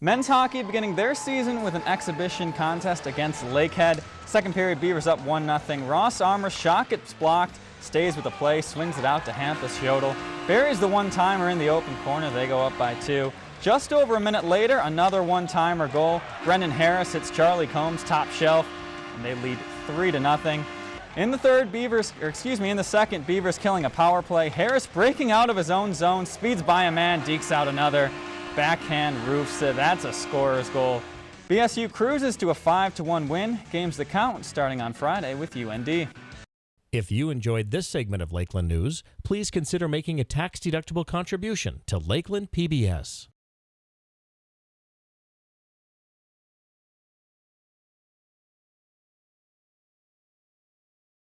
Men's hockey beginning their season with an exhibition contest against Lakehead. Second period, Beavers up 1-0. Ross Armour shot gets blocked, stays with the play, swings it out to Hampus Yodel. Buries the one-timer in the open corner. They go up by two. Just over a minute later, another one-timer goal. Brendan Harris hits Charlie Combs top shelf, and they lead three to nothing. In the third, Beavers, or excuse me, in the second, Beavers killing a power play. Harris breaking out of his own zone, speeds by a man, dekes out another. Backhand roofs it. That's a scorer's goal. BSU cruises to a 5-1 win. Games that count starting on Friday with UND. If you enjoyed this segment of Lakeland News, please consider making a tax-deductible contribution to Lakeland PBS.